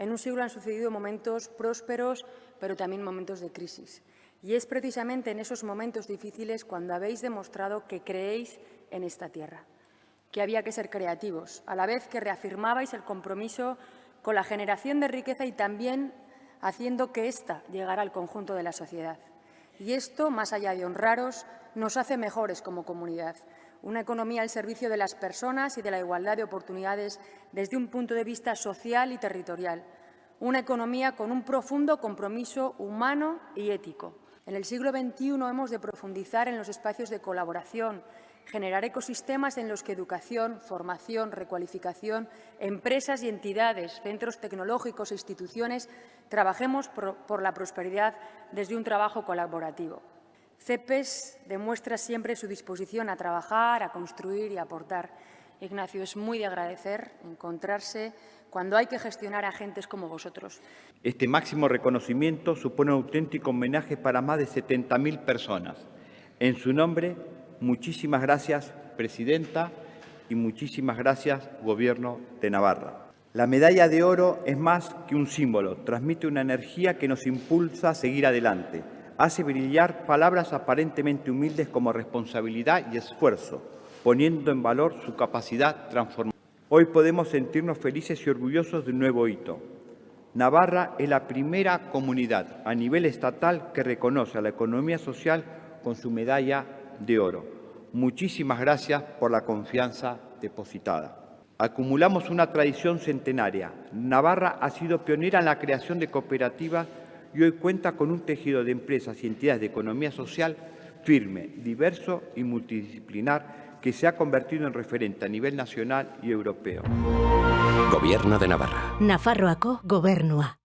En un siglo han sucedido momentos prósperos, pero también momentos de crisis. Y es precisamente en esos momentos difíciles cuando habéis demostrado que creéis en esta tierra, que había que ser creativos, a la vez que reafirmabais el compromiso con la generación de riqueza y también haciendo que ésta llegara al conjunto de la sociedad. Y esto, más allá de honraros, nos hace mejores como comunidad. Una economía al servicio de las personas y de la igualdad de oportunidades desde un punto de vista social y territorial. Una economía con un profundo compromiso humano y ético. En el siglo XXI hemos de profundizar en los espacios de colaboración, generar ecosistemas en los que educación, formación, recualificación, empresas y entidades, centros tecnológicos e instituciones trabajemos por, la prosperidad desde un trabajo colaborativo. CEPES demuestra siempre su disposición a trabajar, a construir y a aportar. Ignacio, es muy de agradecer encontrarse cuando hay que gestionar a agentes como vosotros. Este máximo reconocimiento supone un auténtico homenaje para más de 70.000 personas. En su nombre, Muchísimas gracias, Presidenta, y muchísimas gracias, Gobierno de Navarra. La medalla de oro es más que un símbolo, transmite una energía que nos impulsa a seguir adelante, hace brillar palabras aparentemente humildes como responsabilidad y esfuerzo, poniendo en valor su capacidad transformadora. Hoy podemos sentirnos felices y orgullosos de un nuevo hito. Navarra es la primera comunidad a nivel estatal que reconoce a la economía social con su medalla de oro. Muchísimas gracias por la confianza depositada. Acumulamos una tradición centenaria. Navarra ha sido pionera en la creación de cooperativas y hoy cuenta con un tejido de empresas y entidades de economía social firme, diverso y multidisciplinar que se ha convertido en referente a nivel nacional y europeo. Gobierno de Navarra. Nafarroako gobernua.